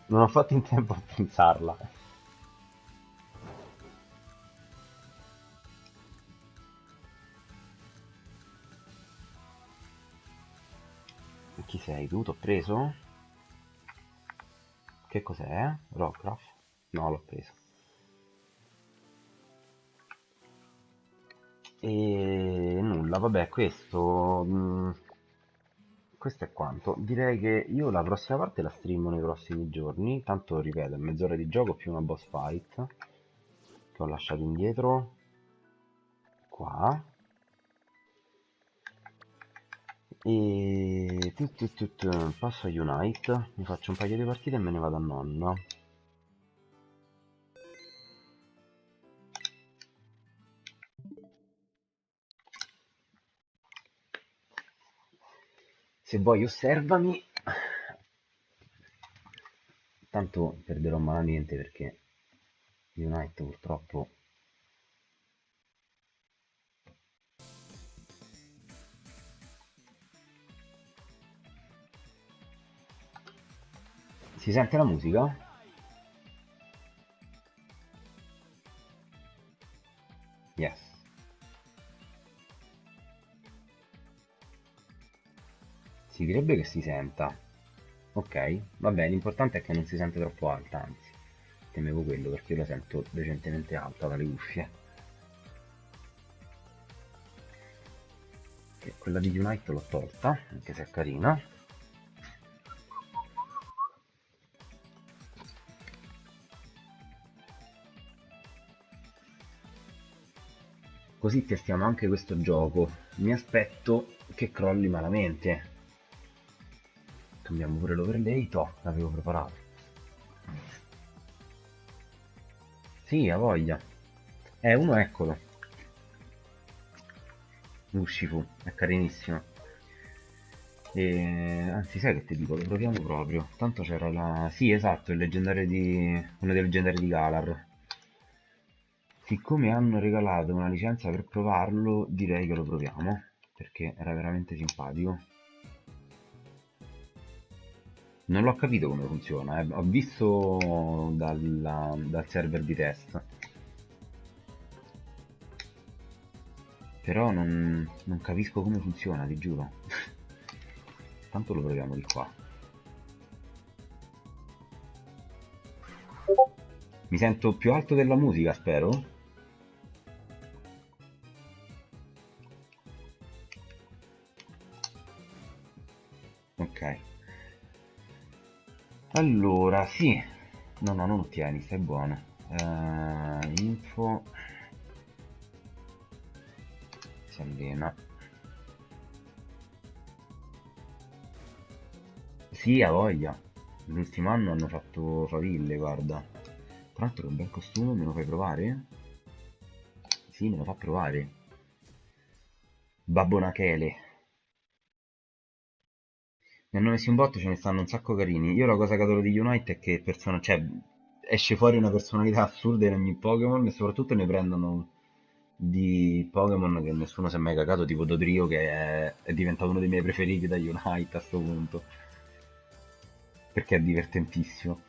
Non ho fatto in tempo a pensarla. Chi sei tu? T'ho preso? Che cos'è? Rockcraft? No, l'ho preso. E nulla, vabbè, questo... mm, questo è quanto. Direi che io la prossima parte la streamo nei prossimi giorni. Tanto, ripeto, mezz'ora di gioco più una boss fight. che ho lasciato indietro qua e tut, tut, tut, passo a Unite mi faccio un paio di partite e me ne vado a nonno se vuoi osservami tanto perderò malamente perché Unite purtroppo si sente la musica? Si direbbe che si senta. Ok va bene l'importante è che non si sente troppo alta anzi temevo quello perché io la sento decentemente alta dalle cuffie. Okay, quella di Unite l'ho tolta anche se è carina. Così testiamo anche questo gioco. Mi aspetto che crolli malamente cambiamo pure l'overlay toh l'avevo preparato. Sì ha voglia. Eh uno eccolo. Ushifu è carinissimo. E anzi sai che ti dico? Lo proviamo proprio. Tanto c'era la sì esatto il leggendario di uno dei leggendari di Galar. Siccome hanno regalato una licenza per provarlo direi che lo proviamo perché era veramente simpatico non l'ho capito come funziona, eh. ho visto dalla, dal server di test. Però non, non capisco come funziona, ti giuro. Tanto lo proviamo di qua. Mi sento più alto della musica, spero. Allora, sì. No, no, non ottieni, stai buono. Uh, info. Si. Sì, ha voglia. L'ultimo anno hanno fatto faville, guarda. Tra l'altro un bel costume, me lo fai provare? Sì, me lo fa provare. Babbo Nachele ne hanno messi un botto ce ne stanno un sacco carini. Io la cosa che adoro di Unite è che persona, cioè, esce fuori una personalità assurda in ogni Pokémon e soprattutto ne prendono di Pokémon che nessuno si è mai cagato tipo Dodrio che è, è diventato uno dei miei preferiti da Unite a questo punto. Perché è divertentissimo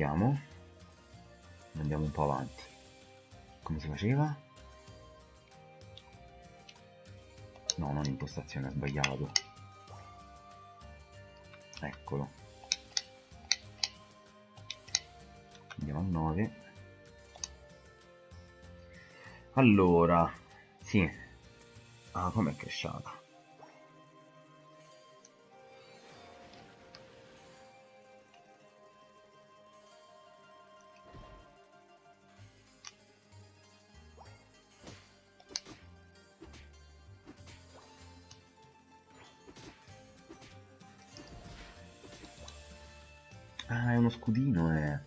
Aspettiamo. Andiamo un po' avanti. Come si faceva? No, non impostazione, ho sbagliato. Eccolo. Andiamo a 9. Allora, sì. Ah, com'è cresciata? Ah, è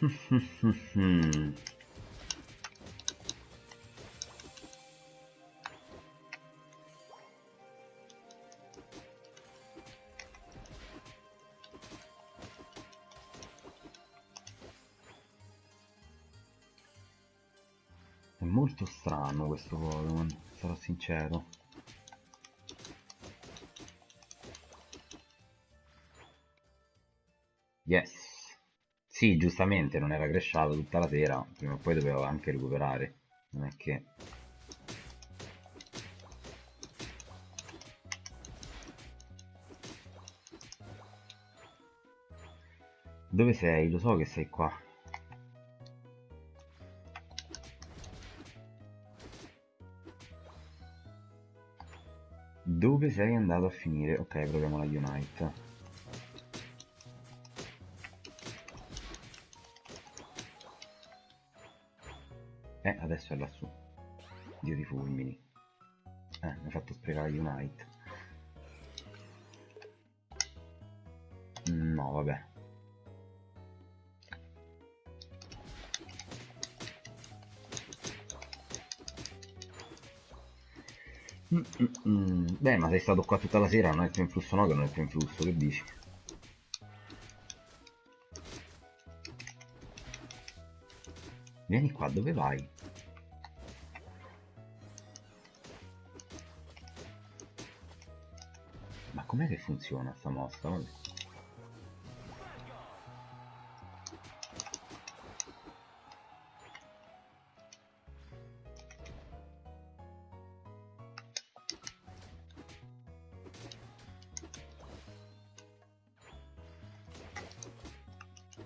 È molto strano questo Pokémon, sarò sincero. Yes. Sì, giustamente, non era cresciato tutta la sera, prima o poi dovevo anche recuperare. Non è che... Dove sei? Lo so che sei qua. Dove sei andato a finire? Ok, proviamo la Unite. È lassù. Dio di fulmini. Eh, mi ha fatto sprecare Unite. No, vabbè. Mm, mm, mm. Beh, ma sei stato qua tutta la sera, non è più in flusso no, che non è più in flusso, che dici? Vieni qua, dove vai? Com'è che funziona sta mossa? Vabbè.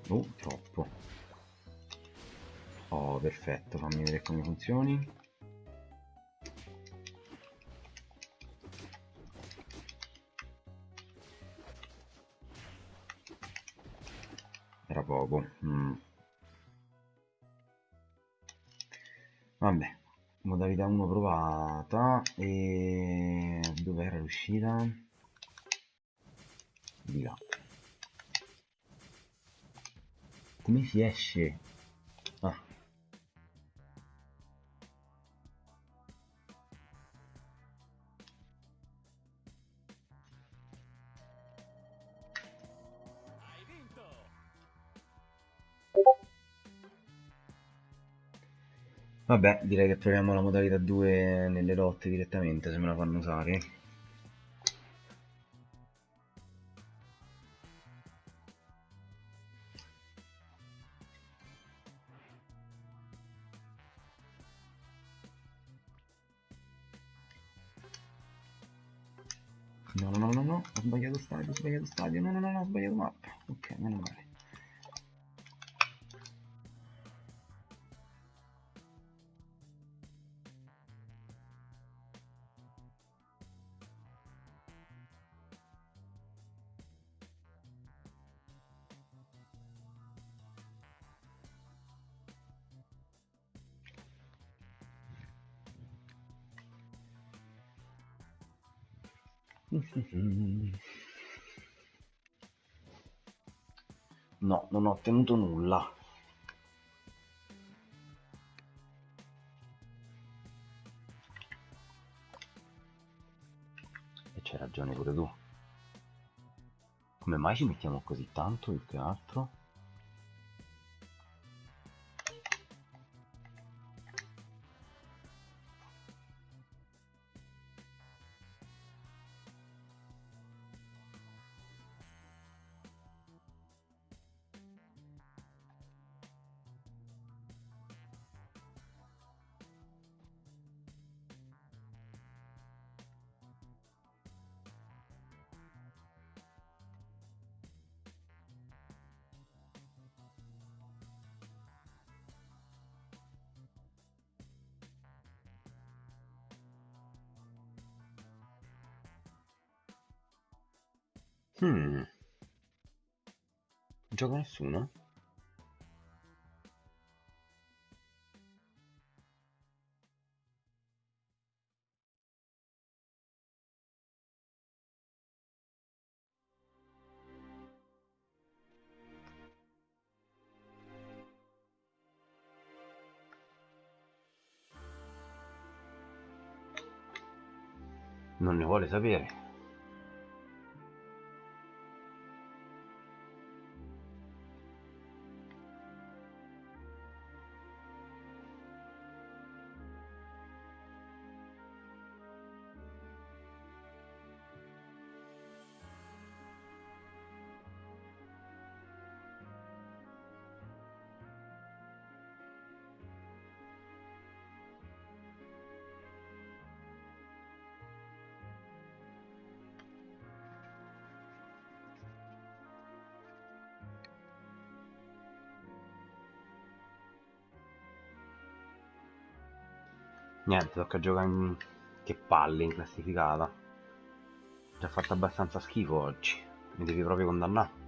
Oh, troppo. Oh, perfetto, fammi vedere come funzioni. Si esce? Ah. Vabbè, direi che proviamo la modalità 2 nelle lotte direttamente se me la fanno usare. No, no, no, no, no, ho sbagliato stadio, ho sbagliato stadio, no, no, no, no, ho sbagliato mappa. Ok, meno male. No, non ho ottenuto nulla. E c'hai ragione pure tu. Come mai ci mettiamo così tanto più che nessuno. Non ne vuole sapere. Niente, tocca giocare in... Che palle in classificata. Ci ha fatto abbastanza schifo oggi. Mi devi proprio condannare.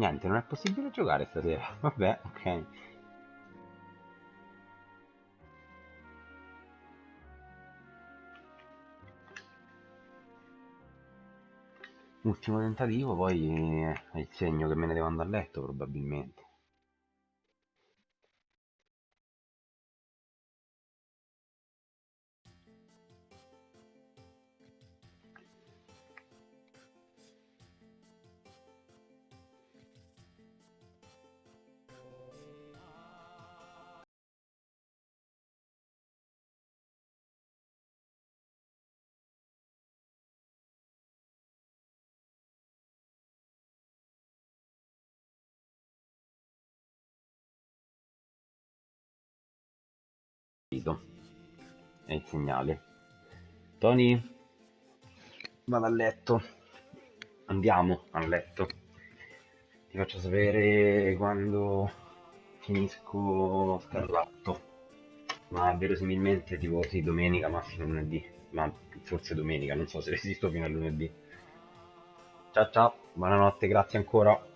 Niente, non è possibile giocare stasera. Vabbè, ok. Ultimo tentativo, poi è il segno che me ne devo andare a letto probabilmente. Segnale. Tony, vado a letto. Andiamo a letto. Ti faccio sapere quando finisco Scarlatto. Ma verosimilmente tipo sì, domenica, massimo lunedì. Ma forse domenica, non so se resisto fino a lunedì. Ciao ciao, buonanotte, grazie ancora.